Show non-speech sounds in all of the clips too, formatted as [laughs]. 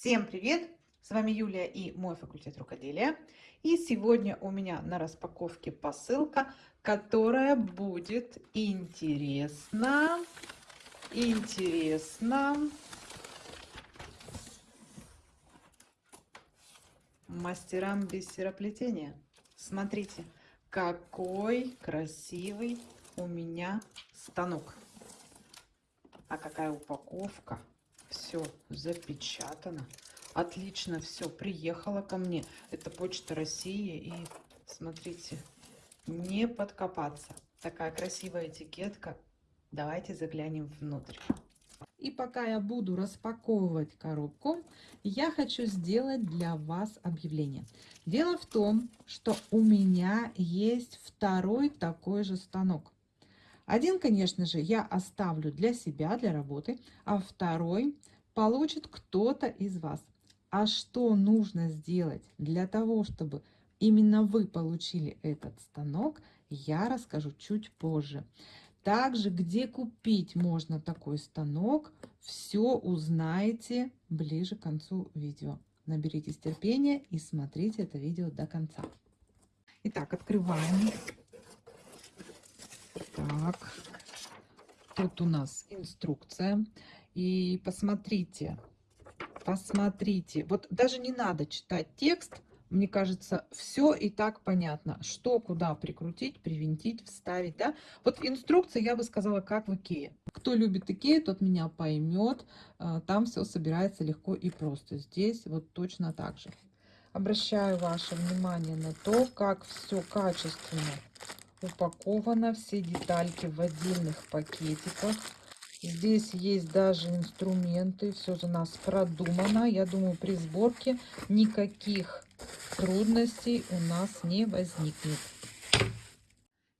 Всем привет! С вами Юлия и мой факультет рукоделия. И сегодня у меня на распаковке посылка, которая будет интересна, интересна мастерам бисероплетения. Смотрите, какой красивый у меня станок. А какая упаковка. Все запечатано. Отлично все приехало ко мне. Это почта России. И смотрите, не подкопаться. Такая красивая этикетка. Давайте заглянем внутрь. И пока я буду распаковывать коробку, я хочу сделать для вас объявление. Дело в том, что у меня есть второй такой же станок. Один, конечно же, я оставлю для себя, для работы, а второй получит кто-то из вас. А что нужно сделать для того, чтобы именно вы получили этот станок, я расскажу чуть позже. Также, где купить можно такой станок, все узнаете ближе к концу видео. Наберитесь терпения и смотрите это видео до конца. Итак, открываем. Так, тут у нас инструкция. И посмотрите, посмотрите. Вот даже не надо читать текст, мне кажется, все и так понятно, что куда прикрутить, привинтить, вставить, да. Вот инструкция, я бы сказала, как в Икее. Кто любит Икею, тот меня поймет, а, там все собирается легко и просто. Здесь вот точно так же. Обращаю ваше внимание на то, как все качественно упаковано, все детальки в отдельных пакетиках. Здесь есть даже инструменты, все за нас продумано. Я думаю, при сборке никаких трудностей у нас не возникнет.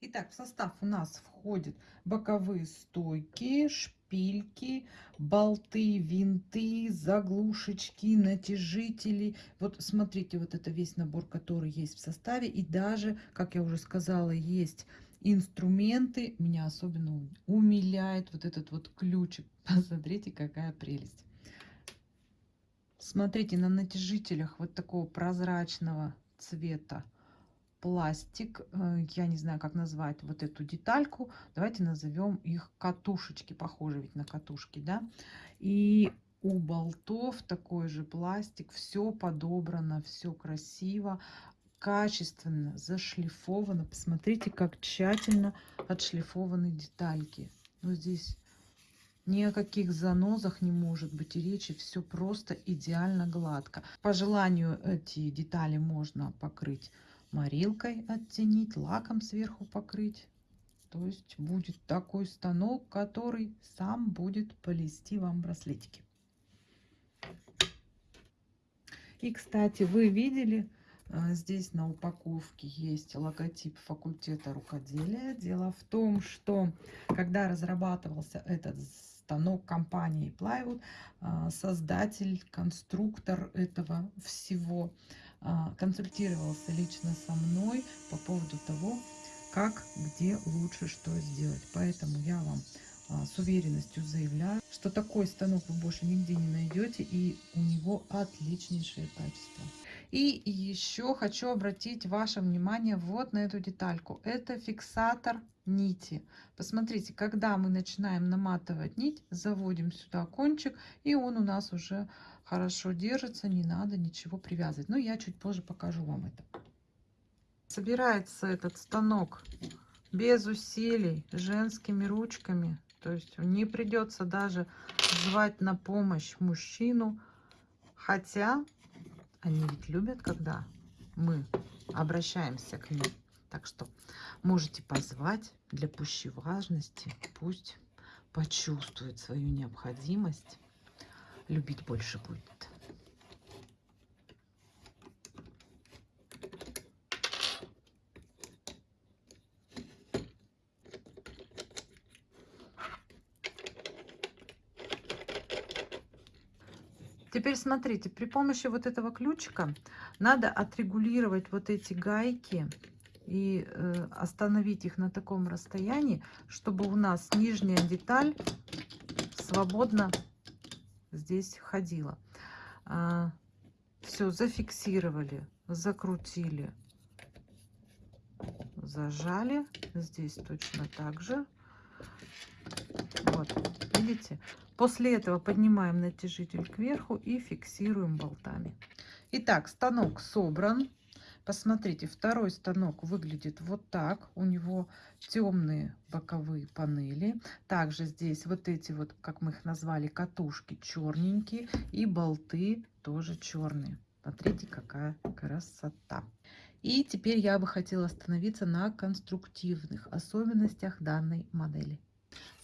Итак, в состав у нас входят боковые стойки, шпильки, болты, винты, заглушечки, натяжители. Вот смотрите, вот это весь набор, который есть в составе. И даже, как я уже сказала, есть инструменты. Меня особенно умиляет вот этот вот ключик. [laughs] Посмотрите, какая прелесть. Смотрите, на натяжителях вот такого прозрачного цвета пластик. Э, я не знаю, как назвать вот эту детальку. Давайте назовем их катушечки. Похоже ведь на катушки, да? И у болтов такой же пластик. Все подобрано, все красиво качественно зашлифовано. Посмотрите, как тщательно отшлифованы детальки. Но здесь ни о каких занозах не может быть и речи. Все просто идеально гладко. По желанию эти детали можно покрыть морилкой, оттенить, лаком сверху покрыть. То есть будет такой станок, который сам будет плести вам браслетики. И, кстати, вы видели, здесь на упаковке есть логотип факультета рукоделия. Дело в том, что когда разрабатывался этот станок компании Plywood, а, создатель, конструктор этого всего а, консультировался лично со мной по поводу того, как, где лучше что сделать. Поэтому я вам с уверенностью заявляю, что такой станок вы больше нигде не найдете, и у него отличнейшее качество. И еще хочу обратить ваше внимание вот на эту детальку. Это фиксатор нити. Посмотрите, когда мы начинаем наматывать нить, заводим сюда кончик, и он у нас уже хорошо держится, не надо ничего привязывать. Но я чуть позже покажу вам это. Собирается этот станок без усилий, женскими ручками. То есть не придется даже звать на помощь мужчину. Хотя они ведь любят, когда мы обращаемся к ним. Так что можете позвать для пущей важности. Пусть почувствует свою необходимость. Любить больше будет. Теперь смотрите, при помощи вот этого ключика надо отрегулировать вот эти гайки и э, остановить их на таком расстоянии, чтобы у нас нижняя деталь свободно здесь ходила. а, все зафиксировали, закрутили, зажали. Здесь точно так же. Вот, видите? После этого поднимаем натяжитель кверху и фиксируем болтами. Итак, станок собран. Посмотрите, второй станок выглядит вот так. У него темные боковые панели. Также здесь вот эти вот, как мы их назвали, катушки черненькие. И болты тоже черные. Смотрите, какая красота. И теперь я бы хотела остановиться на конструктивных особенностях данной модели.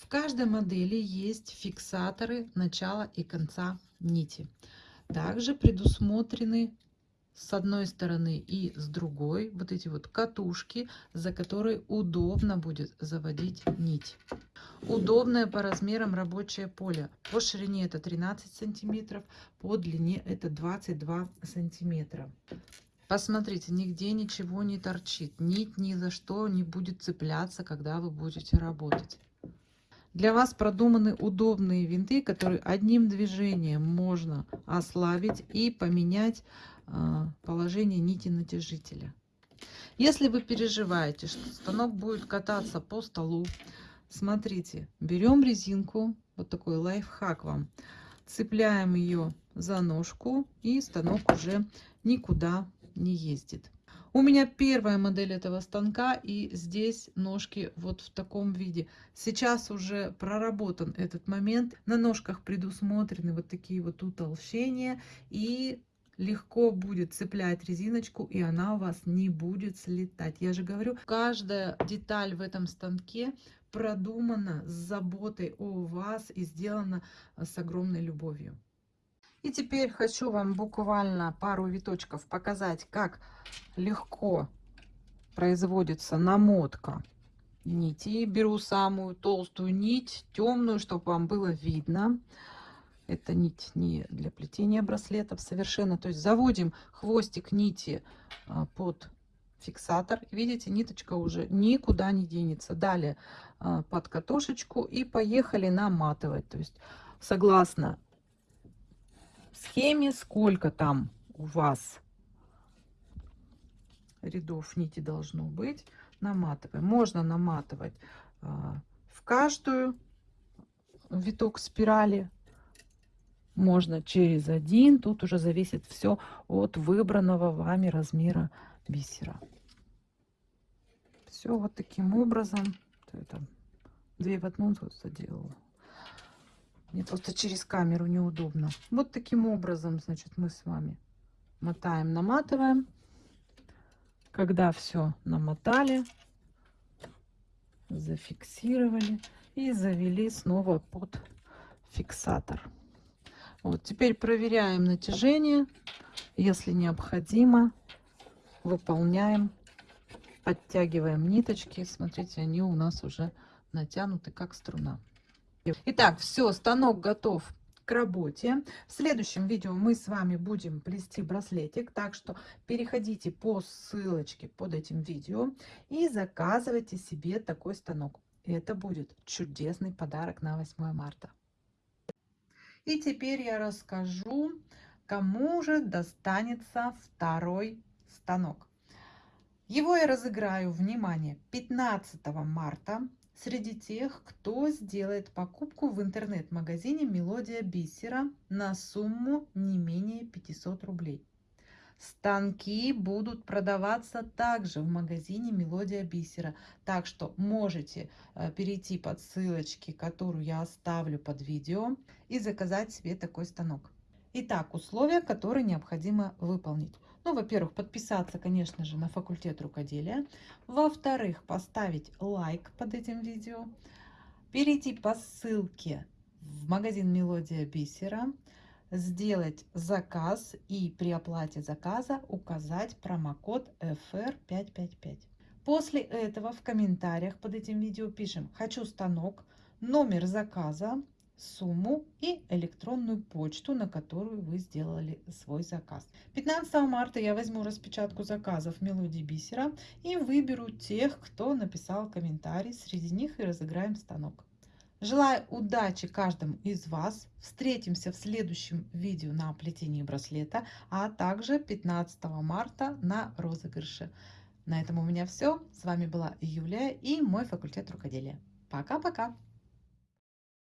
В каждой модели есть фиксаторы начала и конца нити. Также предусмотрены с одной стороны и с другой вот эти вот катушки, за которые удобно будет заводить нить. Удобное по размерам рабочее поле. По ширине это 13 сантиметров, по длине это 22 сантиметра. Посмотрите, нигде ничего не торчит. Нить ни за что не будет цепляться, когда вы будете работать. Для вас продуманы удобные винты, которые одним движением можно ослабить и поменять а, положение нити натяжителя. Если вы переживаете, что станок будет кататься по столу, смотрите, берем резинку, вот такой лайфхак вам, цепляем ее за ножку и станок уже никуда не ездит. У меня первая модель этого станка, и здесь ножки вот в таком виде. Сейчас уже проработан этот момент. На ножках предусмотрены вот такие вот утолщения, и легко будет цеплять резиночку и она у вас не будет слетать я же говорю каждая деталь в этом станке продумана с заботой о вас и сделана э, с огромной любовью и теперь хочу вам буквально пару виточков показать как легко производится намотка нити беру самую толстую нить темную чтобы вам было видно это нить не для плетения браслетов совершенно. То есть заводим хвостик нити а, под фиксатор. Видите, ниточка уже никуда не денется. Далее а, под катушечку и поехали наматывать. То есть согласно схеме, сколько там у вас рядов нити должно быть, наматываем. Можно наматывать а, в каждую виток спирали можно через один. Тут уже зависит все от выбранного вами размера бисера. Все вот таким образом. Это две в одну тут заделала. Мне просто через камеру неудобно. Вот таким образом, значит, мы с вами мотаем, наматываем. Когда все намотали, зафиксировали и завели снова под фиксатор. Вот, теперь проверяем натяжение. Если необходимо, выполняем, подтягиваем ниточки. Смотрите, они у нас уже натянуты как струна. Итак, все, станок готов к работе. В следующем видео мы с вами будем плести браслетик, так что переходите по ссылочке под этим видео и заказывайте себе такой станок. Это будет чудесный подарок на 8 марта. И теперь я расскажу, кому же достанется второй станок. Его я разыграю, внимание, 15 марта среди тех, кто сделает покупку в интернет-магазине «Мелодия бисера» на сумму не менее 500 рублей. Станки будут продаваться также в магазине Мелодия Бисера. Так что можете э, перейти под ссылочки, которую я оставлю под видео, и заказать себе такой станок. Итак, условия, которые необходимо выполнить. Ну, во-первых, подписаться, конечно же, на факультет рукоделия. Во-вторых, поставить лайк под этим видео. Перейти по ссылке в магазин Мелодия Бисера сделать заказ и при оплате заказа указать промокод FR555. После этого в комментариях под этим видео пишем «Хочу станок», номер заказа, сумму и электронную почту, на которую вы сделали свой заказ. 15 марта я возьму распечатку заказов мелодии бисера и выберу тех, кто написал комментарий. Среди них и разыграем станок. Желаю удачи каждому из вас. Встретимся в следующем видео на плетении браслета, а также 15 марта на розыгрыше. На этом у меня все. С вами была Юлия и мой факультет рукоделия. Пока-пока!